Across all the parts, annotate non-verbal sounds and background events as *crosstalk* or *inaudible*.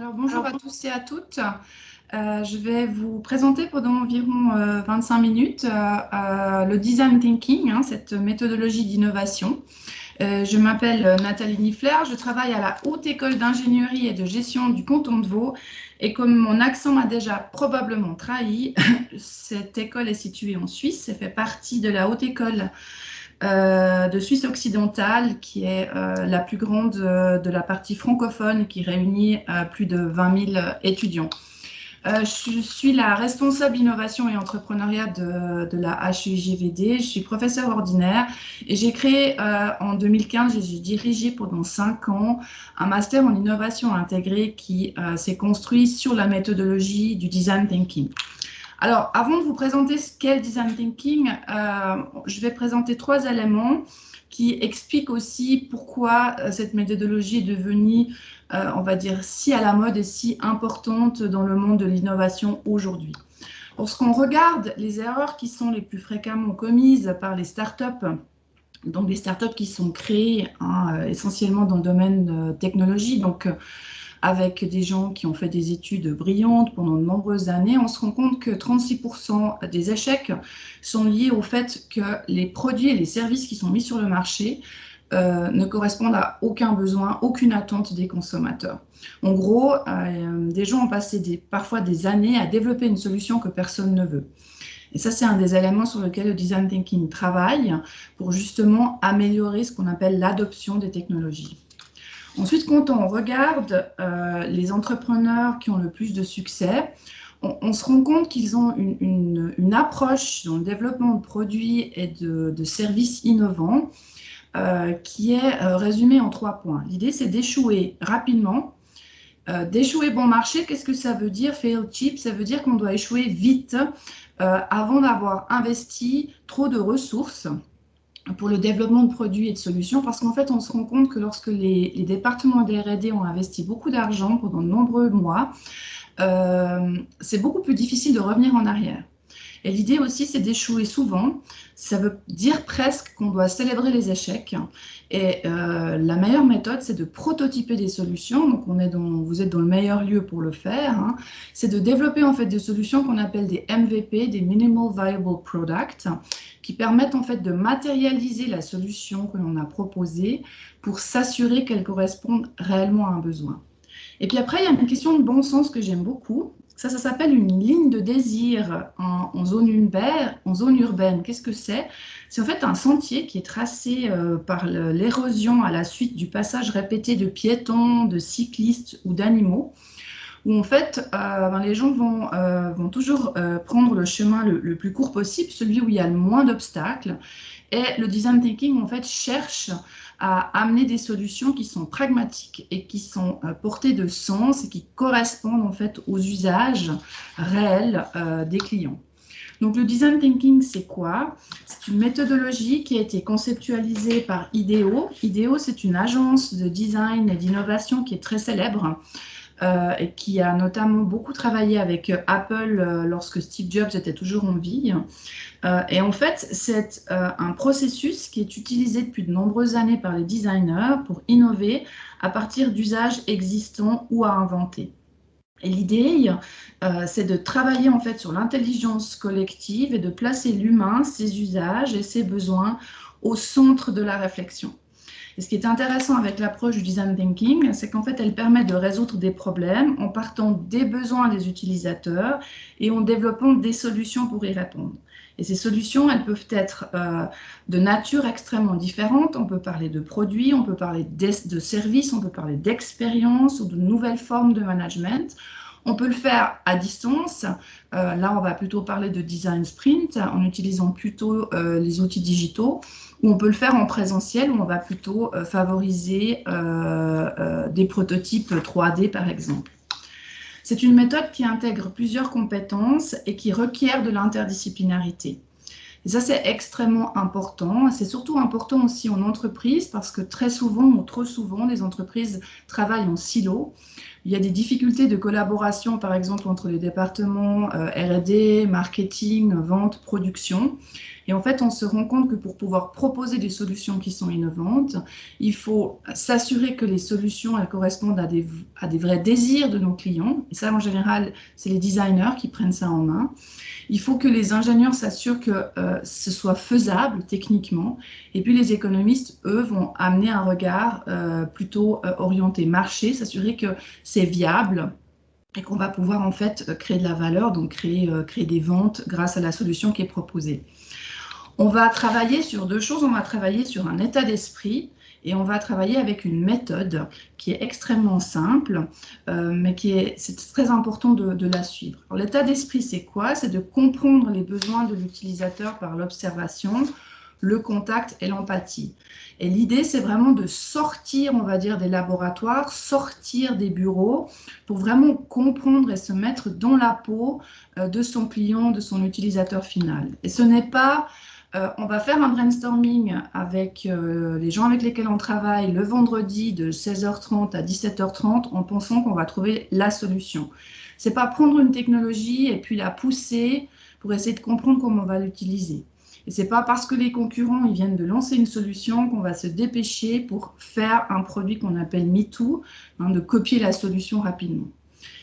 Alors bonjour à tous et à toutes. Euh, je vais vous présenter pendant environ 25 euh, minutes euh, le design thinking, hein, cette méthodologie d'innovation. je m'appelle Nathalie Niffler, je travaille à la Haute École d'ingénierie et de gestion du canton de Vaud. Et comme mon accent m'a déjà probablement trahi, *laughs* cette école est située en Suisse, elle fait partie de la Haute École de Suisse occidentale, qui est euh, la plus grande euh, de la partie francophone, qui réunit plus de 20 000 étudiants. je suis la responsable innovation et entrepreneuriat de, de la HUJVD. Je suis professeur ordinaire et j'ai créé en 2015, j'ai dirigé pendant cinq ans un master en innovation intégrée qui s'est construit sur la méthodologie du design thinking. Alors, avant de vous présenter ce qu'est le design thinking, euh, je vais présenter trois éléments qui expliquent aussi pourquoi euh, cette méthodologie est devenue, euh, on va dire, si à la mode et si importante dans le monde de l'innovation aujourd'hui. Lorsqu'on regarde les erreurs qui sont les plus fréquemment commises par les startups, donc des startups qui sont créées hein, essentiellement dans le domaine de technologie, donc avec des gens qui ont fait des études brillantes pendant de nombreuses années, on se rend compte que 36% des échecs sont liés au fait que les produits et les services qui sont mis sur le marché euh, ne correspondent à aucun besoin, aucune attente des consommateurs. En gros, euh, des gens ont passé parfois des années à développer une solution que personne ne veut. Et ça, c'est un des éléments sur lesquels le design thinking travaille pour justement améliorer ce qu'on appelle l'adoption des technologies. Ensuite, quand on regarde euh, les entrepreneurs qui ont le plus de succès, on, se rend compte qu'ils ont une, approche dans le développement de produits et de, services innovants euh, qui est euh, résumée en trois points. L'idée, c'est d'échouer rapidement. d'échouer bon marché, qu'est-ce que ça veut dire Fail cheap, ça veut dire qu'on doit échouer vite avant d'avoir investi trop de ressources pour le développement de produits et de solutions, parce qu'en fait, on se rend compte que lorsque les, départements des R&D ont investi beaucoup d'argent pendant de nombreux mois, euh, c'est beaucoup plus difficile de revenir en arrière. Et l'idée aussi, c'est d'échouer souvent. Ça veut dire presque qu'on doit célébrer les échecs. Et euh, la meilleure méthode, c'est de prototyper des solutions. Donc, on est dans, vous êtes dans le meilleur lieu pour le faire. Hein. C'est de développer en fait des solutions qu'on appelle des MVP, des Minimal Viable Products, qui permettent en fait de matérialiser la solution que l'on a proposée pour s'assurer qu'elle corresponde réellement à un besoin. Et puis après, il y a une question de bon sens que j'aime beaucoup. Ça, ça s'appelle une ligne de désir en, zone, urbaine. Qu'est-ce que c'est? C'est en fait un sentier qui est tracé euh, par l'érosion à la suite du passage répété de piétons, de cyclistes ou d'animaux où en fait euh, ben, les gens vont, euh, toujours prendre le chemin le, plus court possible, celui où il y a le moins d'obstacles. Et le design thinking en fait cherche à amener des solutions qui sont pragmatiques et qui sont euh, portées de sens et qui correspondent en fait aux usages réels euh, des clients. Donc le design thinking, c'est quoi? C'est une méthodologie qui a été conceptualisée par IDEO. IDEO, c'est une agence de design et d'innovation qui est très célèbre et qui a notamment beaucoup travaillé avec euh, Apple euh, lorsque Steve Jobs était toujours en vie. et en fait, c'est un processus qui est utilisé depuis de nombreuses années par les designers pour innover à partir d'usages existants ou à inventer. Et l'idée, c'est de travailler en fait sur l'intelligence collective et de placer l'humain, ses usages et ses besoins au centre de la réflexion. Et ce qui est intéressant avec l'approche du design thinking, c'est qu'en fait, elle permet de résoudre des problèmes en partant des besoins des utilisateurs et en développant des solutions pour y répondre. Et ces solutions, elles peuvent être euh, de nature extrêmement différente. On peut parler de produits, on peut parler de services, on peut parler d'expérience ou de nouvelles formes de management. On peut le faire à distance. Euh, là, on va plutôt parler de design sprint en utilisant plutôt euh, les outils digitaux. Ou on peut le faire en présentiel où on va plutôt euh, favoriser des prototypes 3D, par exemple. C'est une méthode qui intègre plusieurs compétences et qui requiert de l'interdisciplinarité. Et ça, c'est extrêmement important. C'est surtout important aussi en entreprise parce que très souvent ou trop souvent, les entreprises travaillent en silo. Il y a des difficultés de collaboration, par exemple, entre les départements R&D, marketing, vente, production. Et en fait, on se rend compte que pour pouvoir proposer des solutions qui sont innovantes, il faut s'assurer que les solutions elles correspondent à des, à des vrais désirs de nos clients. Et ça, en général, c'est les designers qui prennent ça en main. Il faut que les ingénieurs s'assurent que euh, ce soit faisable techniquement. Et puis les économistes, eux, vont amener un regard euh, plutôt euh, orienté marché, s'assurer que c'est viable et qu'on va pouvoir en fait créer de la valeur, donc créer, créer des ventes grâce à la solution qui est proposée. On va travailler sur deux choses. On va travailler sur un état d'esprit et on va travailler avec une méthode qui est extrêmement simple, euh, mais qui est, c'est très important de, la suivre. L'état d'esprit, c'est quoi? C'est de comprendre les besoins de l'utilisateur par l'observation, le contact et l'empathie. Et l'idée, c'est vraiment de sortir, on va dire, des laboratoires, sortir des bureaux pour vraiment comprendre et se mettre dans la peau euh, de son client, de son utilisateur final. Et ce n'est pas euh, on va faire un brainstorming avec euh, les gens avec lesquels on travaille le vendredi de 16h30 à 17h30 en pensant qu'on va trouver la solution. C'est pas prendre une technologie et puis la pousser pour essayer de comprendre comment on va l'utiliser. Et c'est pas parce que les concurrents ils viennent de lancer une solution qu'on va se dépêcher pour faire un produit qu'on appelle MeToo, hein, de copier la solution rapidement.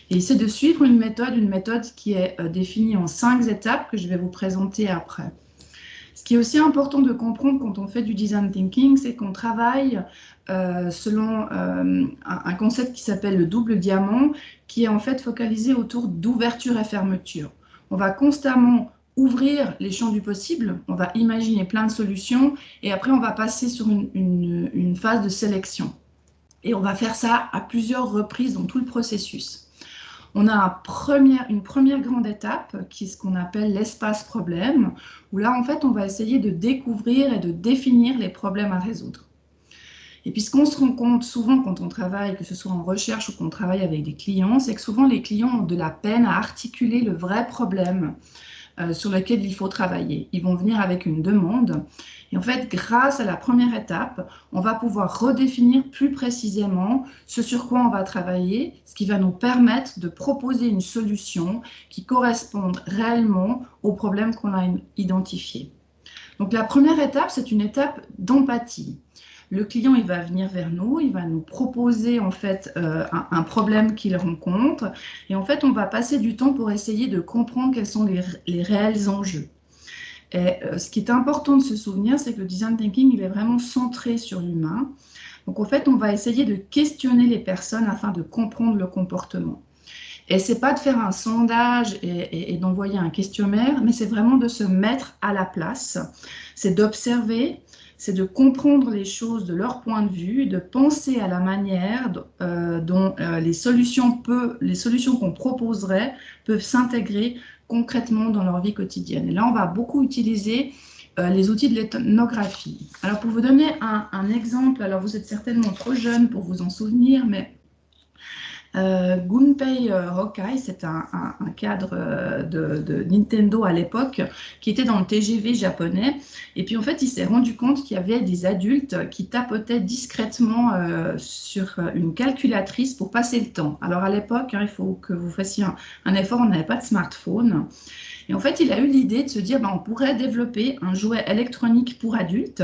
Et c'est de suivre une méthode, une méthode qui est euh, définie en cinq étapes que je vais vous présenter après. Ce qui est aussi important de comprendre quand on fait du design thinking, c'est qu'on travaille euh, selon euh, un, concept qui s'appelle le double diamant, qui est en fait focalisé autour d'ouverture et fermeture. On va constamment ouvrir les champs du possible, on va imaginer plein de solutions, et après on va passer sur une phase de sélection. Et on va faire ça à plusieurs reprises dans tout le processus. On a une première grande étape qui est ce qu'on appelle l'espace problème, où là, en fait, on va essayer de découvrir et de définir les problèmes à résoudre. Et puis, ce qu'on se rend compte souvent quand on travaille, que ce soit en recherche ou qu'on travaille avec des clients, c'est que souvent les clients ont de la peine à articuler le vrai problème euh, sur lequel il faut travailler. Ils vont venir avec une demande et en fait, grâce à la première étape, on va pouvoir redéfinir plus précisément ce sur quoi on va travailler, ce qui va nous permettre de proposer une solution qui corresponde réellement aux problèmes qu'on a identifiés. Donc la première étape, c'est une étape d'empathie. Le client, il va venir vers nous, il va nous proposer en fait euh, un, problème qu'il rencontre et en fait, on va passer du temps pour essayer de comprendre quels sont les réels enjeux. Et euh, ce qui est important de se souvenir, c'est que le design thinking, il est vraiment centré sur l'humain. Donc, en fait, on va essayer de questionner les personnes afin de comprendre le comportement. Et c'est pas de faire un sondage et, d'envoyer un questionnaire, mais c'est vraiment de se mettre à la place. C'est d'observer, c'est de comprendre les choses de leur point de vue, de penser à la manière euh, dont euh, les solutions, les solutions qu'on proposerait peuvent s'intégrer concrètement dans leur vie quotidienne. Et là, on va beaucoup utiliser euh, les outils de l'ethnographie. Alors, pour vous donner un, un, exemple, alors vous êtes certainement trop jeune pour vous en souvenir, mais Gunpei euh, Hokai, c'est un, cadre euh, de, Nintendo à l'époque qui était dans le TGV japonais. Et puis en fait, il s'est rendu compte qu'il y avait des adultes qui tapotaient discrètement sur une calculatrice pour passer le temps. Alors à l'époque, hein, il faut que vous fassiez un, effort, on n'avait pas de smartphone. Et en fait, il a eu l'idée de se dire, ben, on pourrait développer un jouet électronique pour adultes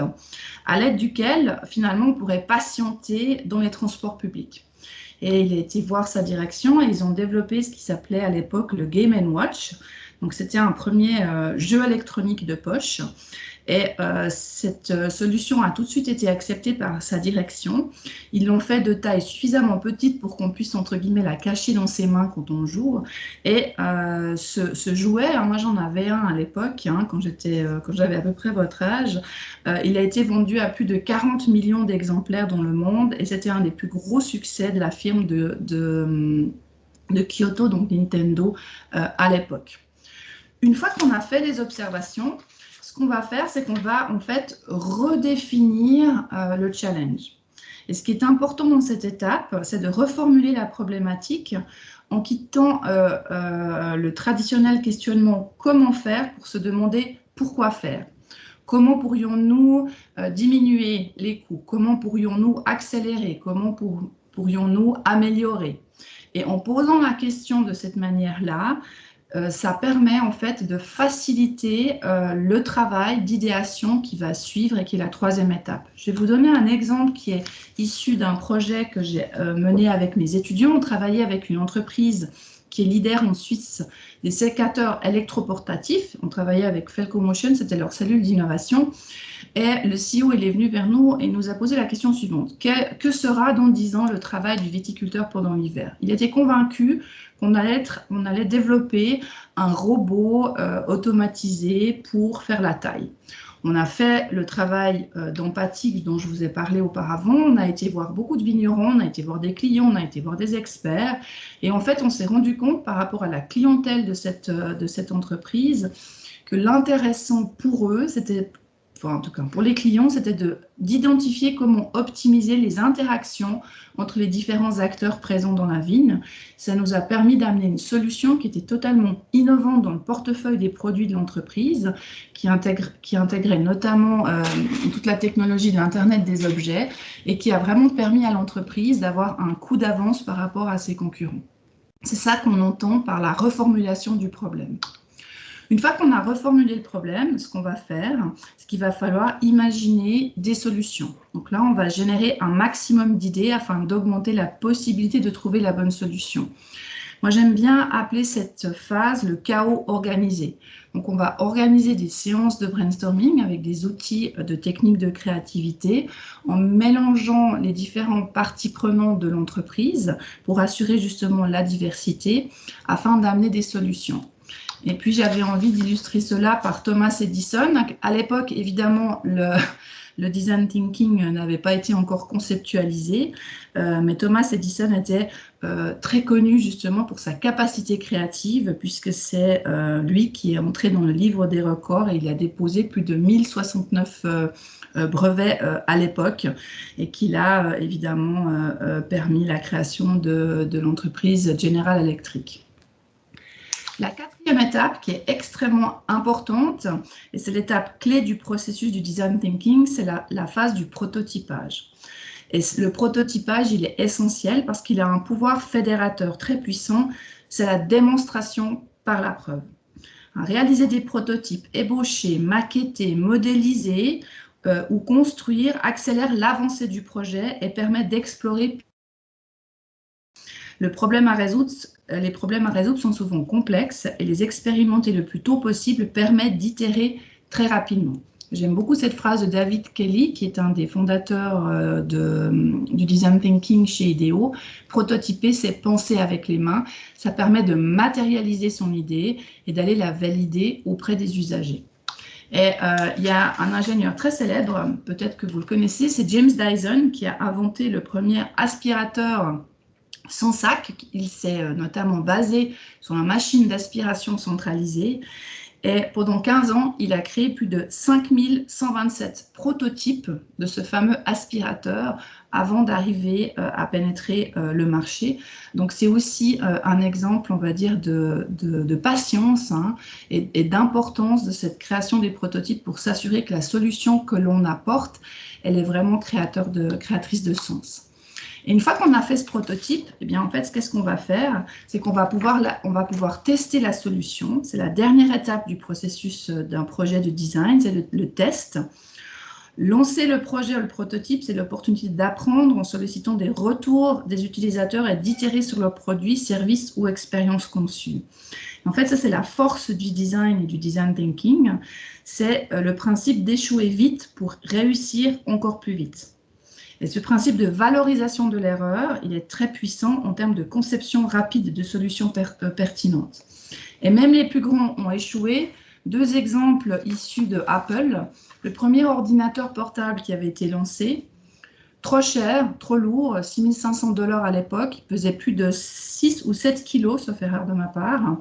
à l'aide duquel, finalement, on pourrait patienter dans les transports publics. Et il a été voir sa direction et ils ont développé ce qui s'appelait à l'époque le Game Watch. Donc c'était un premier euh, jeu électronique de poche. Et euh, cette euh, solution a tout de suite été acceptée par sa direction. Ils l'ont fait de taille suffisamment petite pour qu'on puisse, entre guillemets, la cacher dans ses mains quand on joue. Et euh, ce, jouet, hein, moi j'en avais un à l'époque, hein, quand j'avais à peu près votre âge, il a été vendu à plus de 40 millions d'exemplaires dans le monde et c'était un des plus gros succès de la firme de, de, de Kyoto, donc Nintendo, à l'époque. Une fois qu'on a fait les observations, ce qu'on va faire, c'est qu'on va en fait redéfinir euh, le challenge. Et ce qui est important dans cette étape, c'est de reformuler la problématique en quittant euh, euh, le traditionnel questionnement comment faire? pour se demander pourquoi faire? Comment pourrions-nous diminuer les coûts? Comment pourrions-nous accélérer? Comment pourrions-nous améliorer? Et en posant la question de cette manière-là, euh, ça permet en fait de faciliter euh, le travail d'idéation qui va suivre et qui est la troisième étape. Je vais vous donner un exemple qui est issu d'un projet que j'ai euh, mené avec mes étudiants. On travaillait avec une entreprise qui est leader en Suisse des sécateurs électroportatifs. On travaillait avec Felco Motion, c'était leur cellule d'innovation. Et le CEO est venu vers nous et nous a posé la question suivante. Que, sera dans 10 ans le travail du viticulteur pendant l'hiver? Il était convaincu qu'on allait, on allait développer un robot euh, automatisé pour faire la taille. On a fait le travail euh, d'empathie dont je vous ai parlé auparavant. On a été voir beaucoup de vignerons, on a été voir des clients, on a été voir des experts. Et en fait, on s'est rendu compte par rapport à la clientèle de cette, euh, de cette entreprise que l'intéressant pour eux, c'était en tout cas pour les clients, c'était d'identifier comment optimiser les interactions entre les différents acteurs présents dans la vigne. Ça nous a permis d'amener une solution qui était totalement innovante dans le portefeuille des produits de l'entreprise, qui, intègre, qui intégrait notamment euh, toute la technologie de l'Internet des objets et qui a vraiment permis à l'entreprise d'avoir un coup d'avance par rapport à ses concurrents. C'est ça qu'on entend par la reformulation du problème. Une fois qu'on a reformulé le problème, ce qu'on va faire, c'est qu'il va falloir imaginer des solutions. Donc là, on va générer un maximum d'idées afin d'augmenter la possibilité de trouver la bonne solution. Moi, j'aime bien appeler cette phase le chaos organisé. Donc, on va organiser des séances de brainstorming avec des outils de techniques de créativité en mélangeant les différentes parties prenantes de l'entreprise pour assurer justement la diversité afin d'amener des solutions. Et puis, j'avais envie d'illustrer cela par Thomas Edison. À l'époque, évidemment, *laughs* le, design thinking n'avait pas été encore conceptualisé, euh, mais Thomas Edison était euh, très connu justement pour sa capacité créative, puisque c'est euh, lui qui est entré dans le livre des records et il a déposé plus de 1069 brevets à l'époque et qui a évidemment permis la création de l'entreprise General Electric. La quatrième étape, qui est extrêmement importante, et c'est l'étape clé du processus du design thinking, c'est la, phase du prototypage. Et le prototypage, il est essentiel parce qu'il a un pouvoir fédérateur très puissant, c'est la démonstration par la preuve. Réaliser des prototypes, ébaucher, maqueter, modéliser euh, ou construire accélère l'avancée du projet et permet d'explorer le problème à résoudre, euh, les problèmes à résoudre sont souvent complexes et les expérimenter le plus tôt possible permet d'itérer très rapidement. J'aime beaucoup cette phrase de David Kelly, qui est un des fondateurs euh, de, du design thinking chez IDEO. Prototyper, c'est penser avec les mains. Ça permet de matérialiser son idée et d'aller la valider auprès des usagers. Et euh, il y a un ingénieur très célèbre, peut-être que vous le connaissez, c'est James Dyson, qui a inventé le premier aspirateur son sac. Il s'est euh, notamment basé sur une machine d'aspiration centralisée. Et pendant 15 ans, il a créé plus de 5127 prototypes de ce fameux aspirateur avant d'arriver euh, à pénétrer euh, le marché. Donc c'est aussi un exemple, on va dire, de, patience hein, et, d'importance de cette création des prototypes pour s'assurer que la solution que l'on apporte, elle est vraiment créatrice de sens. Et une fois qu'on a fait ce prototype, eh bien, en fait, qu'est-ce qu'on va faire? C'est qu'on va, pouvoir on va pouvoir tester la solution. C'est la dernière étape du processus euh, d'un projet de design, c'est le, test. Lancer le projet ou le prototype, c'est l'opportunité d'apprendre en sollicitant des retours des utilisateurs et d'itérer sur leurs produits, services ou expériences conçues. En fait, ça, c'est la force du design et du design thinking. C'est euh, le principe d'échouer vite pour réussir encore plus vite. Et ce principe de valorisation de l'erreur, il est très puissant en termes de conception rapide de solutions euh, pertinentes. Et même les plus grands ont échoué. Deux exemples issus de Apple. Le premier ordinateur portable qui avait été lancé, trop cher, trop lourd, 6500 dollars à l'époque, il pesait plus de 6 ou 7 kilos, sauf erreur de ma part.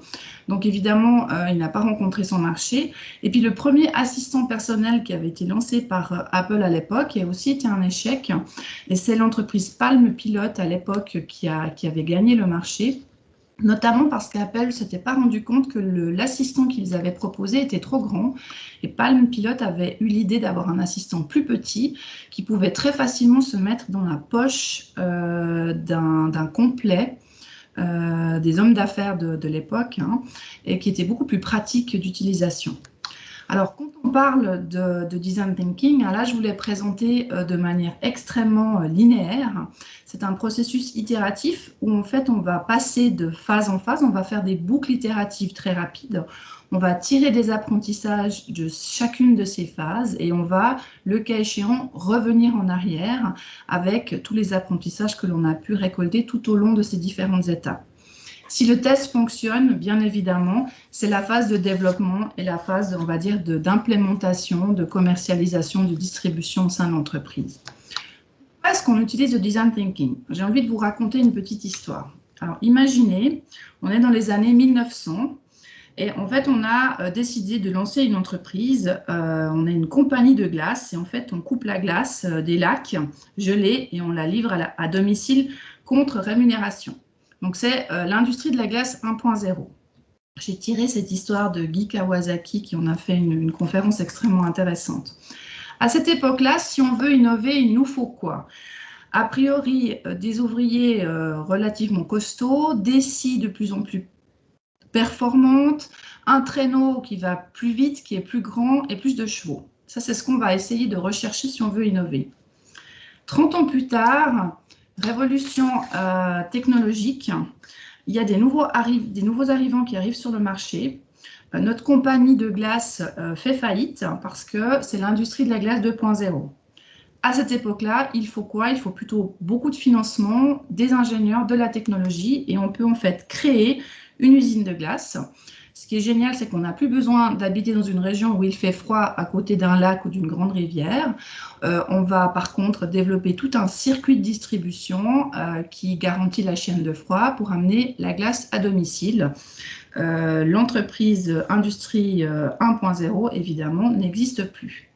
Donc évidemment, euh, il n'a pas rencontré son marché. Et puis le premier assistant personnel qui avait été lancé par euh, Apple à l'époque a aussi été un échec. Et c'est l'entreprise Palm Pilot à l'époque qui, qui avait gagné le marché notamment parce qu'Apple ne s'était pas rendu compte que l'assistant qu'ils avaient proposé était trop grand. Et Palm Pilot avait eu l'idée d'avoir un assistant plus petit qui pouvait très facilement se mettre dans la poche euh, d'un complet des hommes d'affaires de, l'époque hein, et qui était beaucoup plus pratique d'utilisation. Alors, quand on parle de, design thinking, là, je voulais présenter euh, de manière extrêmement euh, linéaire. C'est un processus itératif où, en fait, on va passer de phase en phase. On va faire des boucles itératives très rapides. On va tirer des apprentissages de chacune de ces phases et on va, le cas échéant, revenir en arrière avec tous les apprentissages que l'on a pu récolter tout au long de ces différentes étapes. Si le test fonctionne, bien évidemment, c'est la phase de développement et la phase, on va dire, d'implémentation, de, commercialisation, de distribution au sein de l'entreprise. Pourquoi est-ce qu'on utilise le design thinking? J'ai envie de vous raconter une petite histoire. Alors, imaginez, on est dans les années 1900 et en fait, on a euh, décidé de lancer une entreprise. Euh, on est une compagnie de glace et en fait, on coupe la glace euh, des lacs gelés et on la livre à domicile contre rémunération. Donc, c'est euh, l'industrie de la glace 1.0. J'ai tiré cette histoire de Guy Kawasaki qui en a fait une, conférence extrêmement intéressante. À cette époque-là, si on veut innover, il nous faut quoi? A priori, euh, des ouvriers euh, relativement costauds, des scies de plus en plus performantes, un traîneau qui va plus vite, qui est plus grand et plus de chevaux. Ça, c'est ce qu'on va essayer de rechercher si on veut innover. 30 ans plus tard, révolution euh, technologique, il y a des nouveaux, arrivants qui arrivent sur le marché. Euh, notre compagnie de glace euh, fait faillite parce que c'est l'industrie de la glace 2.0. À cette époque-là, il faut quoi? Il faut plutôt beaucoup de financement, des ingénieurs, de la technologie et on peut en fait créer une usine de glace ce qui est génial, c'est qu'on n'a plus besoin d'habiter dans une région où il fait froid à côté d'un lac ou d'une grande rivière. Euh, on va par contre développer tout un circuit de distribution euh, qui garantit la chaîne de froid pour amener la glace à domicile. Euh, l'entreprise Industrie 1.0, évidemment, n'existe plus.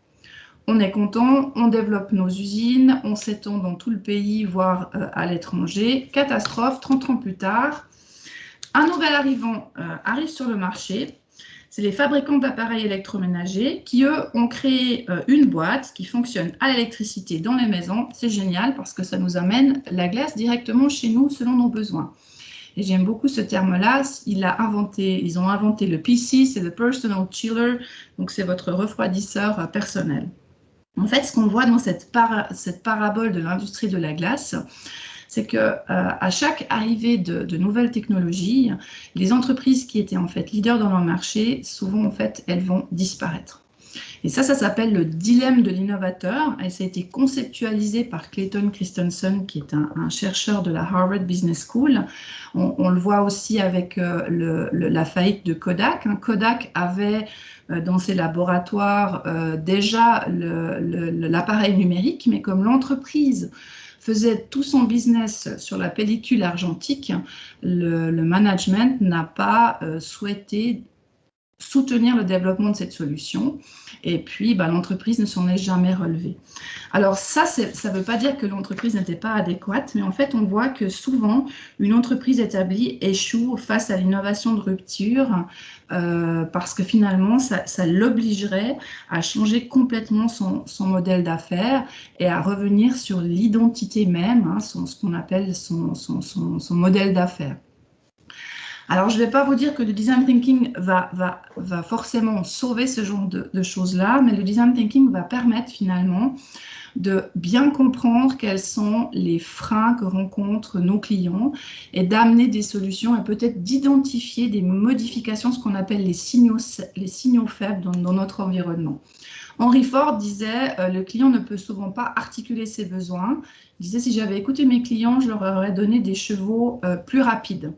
On est content, on développe nos usines, on s'étend dans tout le pays, voire à l'étranger. Catastrophe, 30 ans plus tard, un nouvel arrivant euh, arrive sur le marché. C'est les fabricants d'appareils électroménagers qui, eux, ont créé euh, une boîte qui fonctionne à l'électricité dans les maisons. C'est génial parce que ça nous amène la glace directement chez nous selon nos besoins. Et j'aime beaucoup ce terme-là. Il inventé, ils ont inventé le PC, c'est le Personal Chiller, donc c'est votre refroidisseur euh, personnel. En fait, ce qu'on voit dans cette parabole de l'industrie de la glace, c'est que euh, à chaque arrivée de, nouvelles technologies, les entreprises qui étaient en fait leaders dans leur marché, souvent en fait, elles vont disparaître. Et ça, ça s'appelle le dilemme de l'innovateur et ça a été conceptualisé par Clayton Christensen, qui est un, chercheur de la Harvard Business School. On, le voit aussi avec euh, la faillite de Kodak. Hein. Kodak avait euh, dans ses laboratoires déjà l'appareil numérique, mais comme l'entreprise faisait tout son business sur la pellicule argentique, le, management n'a pas euh, souhaité soutenir le développement de cette solution. Et puis, bah, l'entreprise ne s'en est jamais relevée. Alors ça, ça ne veut pas dire que l'entreprise n'était pas adéquate, mais en fait, on voit que souvent, une entreprise établie échoue face à l'innovation de rupture euh, parce que finalement, ça, l'obligerait à changer complètement son, modèle d'affaires et à revenir sur l'identité même, hein, ce qu'on appelle son modèle d'affaires. Alors, je ne vais pas vous dire que le design thinking va, forcément sauver ce genre de, choses-là, mais le design thinking va permettre finalement de bien comprendre quels sont les freins que rencontrent nos clients et d'amener des solutions et peut-être d'identifier des modifications, ce qu'on appelle les signaux, les signaux faibles dans, notre environnement. Henry Ford disait euh, le client ne peut souvent pas articuler ses besoins. Il disait si j'avais écouté mes clients, je leur aurais donné des chevaux euh, plus rapides.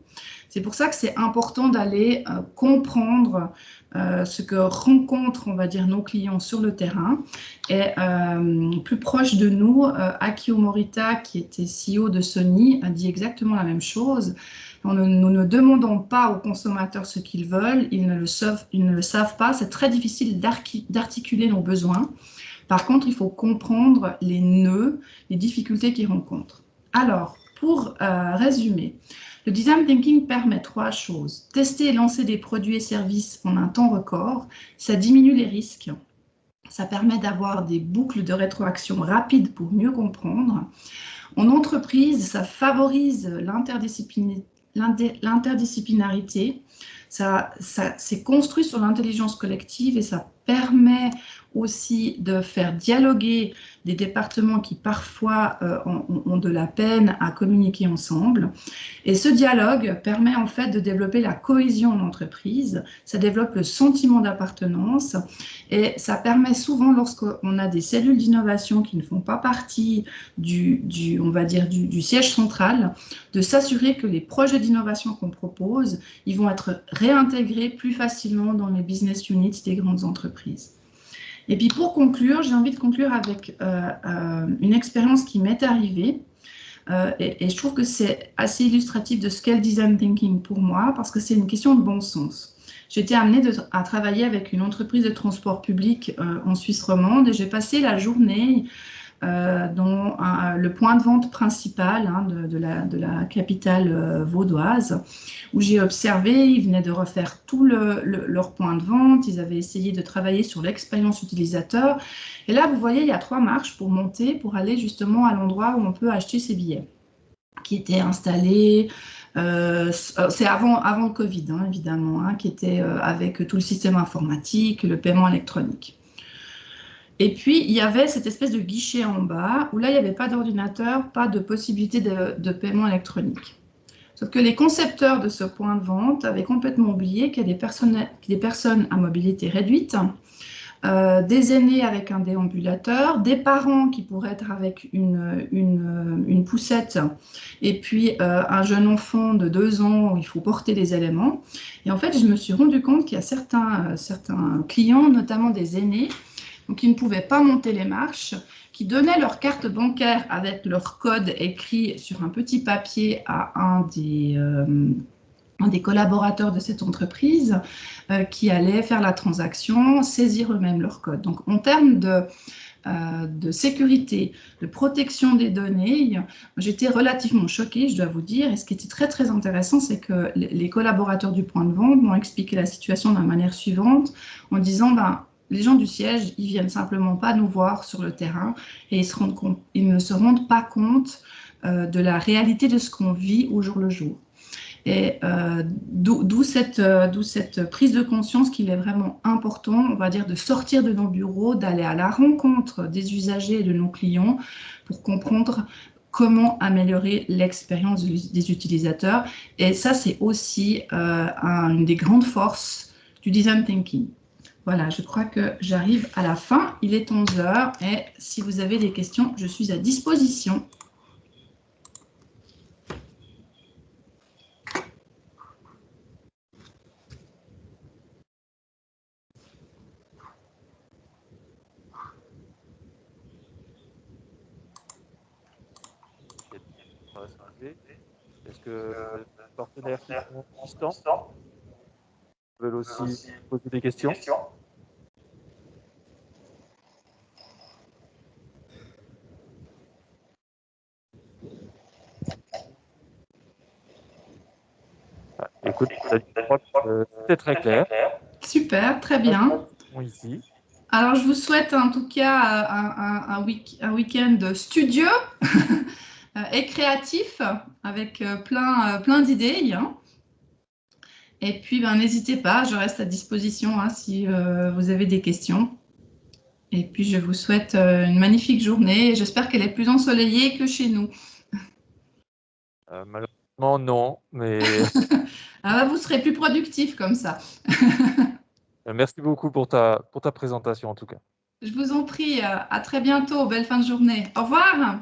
C'est pour ça que c'est important d'aller euh, comprendre euh, ce que rencontrent, on va dire, nos clients sur le terrain. Et euh, plus proche de nous, Akio Morita, qui était CEO de Sony, a dit exactement la même chose. Nous ne, demandons pas aux consommateurs ce qu'ils veulent, ils ne le savent, ils ne le savent pas. C'est très difficile d'articuler nos besoins. Par contre, il faut comprendre les nœuds, les difficultés qu'ils rencontrent. Alors, pour résumer, le design thinking permet trois choses. Tester et lancer des produits et services en un temps record, ça diminue les risques. Ça permet d'avoir des boucles de rétroaction rapides pour mieux comprendre. En entreprise, ça favorise l'interdisciplinarité. Ça, ça c'est construit sur l'intelligence collective et ça permet aussi de faire dialoguer des départements qui parfois euh, ont, de la peine à communiquer ensemble. Et ce dialogue permet en fait de développer la cohésion en entreprise, ça développe le sentiment d'appartenance et ça permet souvent lorsqu'on a des cellules d'innovation qui ne font pas partie du, on va dire, du siège central, de s'assurer que les projets d'innovation qu'on propose, ils vont être réintégrés plus facilement dans les business units des grandes entreprises. Et puis pour conclure, j'ai envie de conclure avec euh, euh, une expérience qui m'est arrivée. Euh, et, je trouve que c'est assez illustratif de ce qu'est le design thinking pour moi, parce que c'est une question de bon sens. J'ai été amenée à travailler avec une entreprise de transport public en Suisse romande et j'ai passé la journée euh, dont le point de vente principal hein, de, la, capitale euh, vaudoise, où j'ai observé, ils venaient de refaire tout le, leur point de vente, ils avaient essayé de travailler sur l'expérience utilisateur. Et là, vous voyez, il y a trois marches pour monter, pour aller justement à l'endroit où on peut acheter ses billets, qui étaient installés, euh, c'est avant, avant le Covid, hein, évidemment, hein, qui était avec tout le système informatique, le paiement électronique. Et puis, il y avait cette espèce de guichet en bas où là, il n'y avait pas d'ordinateur, pas de possibilité de, paiement électronique. Sauf que les concepteurs de ce point de vente avaient complètement oublié qu'il y a des personnes, des personnes à mobilité réduite, euh, des aînés avec un déambulateur, des parents qui pourraient être avec une, une, poussette, et puis euh, un jeune enfant de deux ans où il faut porter les éléments. Et en fait, je me suis rendu compte qu'il y a certains, certains clients, notamment des aînés, donc ils ne pouvaient pas monter les marches, qui donnaient leur carte bancaire avec leur code écrit sur un petit papier à un des, euh, collaborateurs de cette entreprise euh, qui allait faire la transaction, saisir eux-mêmes leur code. Donc en termes de, euh, de sécurité, de protection des données, j'étais relativement choquée, je dois vous dire. Et ce qui était très, très intéressant, c'est que les collaborateurs du point de vente m'ont expliqué la situation de la manière suivante, en disant, ben, les gens du siège, ils viennent simplement pas nous voir sur le terrain et ils ne se rendent pas compte euh, de la réalité de ce qu'on vit au jour le jour. Et euh, d'où cette, euh, cette, prise de conscience qu'il est vraiment important, on va dire, de sortir de nos bureaux, d'aller à la rencontre des usagers et de nos clients pour comprendre comment améliorer l'expérience des utilisateurs. Et ça, c'est aussi une des grandes forces du design thinking. Voilà, je crois que j'arrive à la fin. Il est 11 heures et si vous avez des questions, je suis à disposition. Est-ce que sont veulent aussi poser des questions ah, Écoute, c'est très clair. Super, très bien. Ici. Alors, je vous souhaite en tout cas un, un, week-end studieux *laughs* et créatif avec euh, plein, euh, plein d'idées. Hein. Et puis, ben, n'hésitez pas, je reste à disposition hein, si euh, vous avez des questions. Et puis, je vous souhaite euh, une magnifique journée. J'espère qu'elle est plus ensoleillée que chez nous. Euh, malheureusement, non. Mais... *laughs* ah, vous serez plus productif comme ça. *laughs* Merci beaucoup pour ta, pour ta présentation, en tout cas. Je vous en prie. À très bientôt. Belle fin de journée. Au revoir.